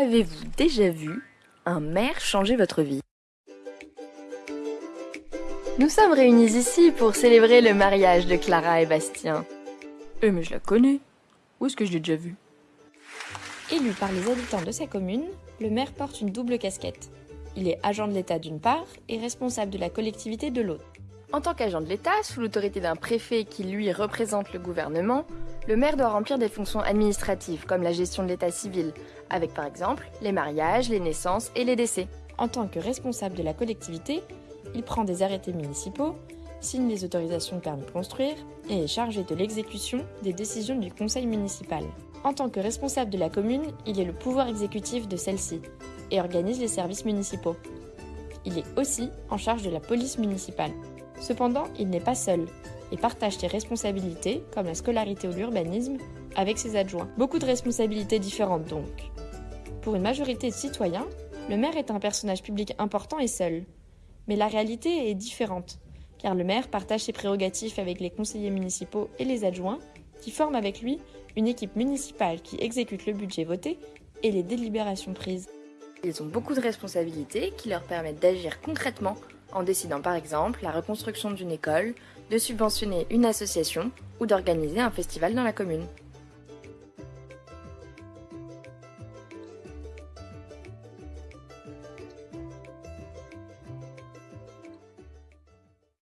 Avez-vous déjà vu un maire changer votre vie? Nous sommes réunis ici pour célébrer le mariage de Clara et Bastien. Eh mais je la connais. Où est-ce que je l'ai déjà vue? Élu par les habitants de sa commune, le maire porte une double casquette. Il est agent de l'État d'une part et responsable de la collectivité de l'autre. En tant qu'agent de l'État, sous l'autorité d'un préfet qui lui représente le gouvernement, le maire doit remplir des fonctions administratives comme la gestion de l'état civil, avec par exemple les mariages, les naissances et les décès. En tant que responsable de la collectivité, il prend des arrêtés municipaux, signe les autorisations de permis de construire et est chargé de l'exécution des décisions du conseil municipal. En tant que responsable de la commune, il est le pouvoir exécutif de celle-ci et organise les services municipaux. Il est aussi en charge de la police municipale. Cependant, il n'est pas seul et partage ses responsabilités, comme la scolarité ou l'urbanisme, avec ses adjoints. Beaucoup de responsabilités différentes donc. Pour une majorité de citoyens, le maire est un personnage public important et seul. Mais la réalité est différente, car le maire partage ses prérogatives avec les conseillers municipaux et les adjoints, qui forment avec lui une équipe municipale qui exécute le budget voté et les délibérations prises. Ils ont beaucoup de responsabilités qui leur permettent d'agir concrètement en décidant par exemple la reconstruction d'une école, de subventionner une association ou d'organiser un festival dans la commune.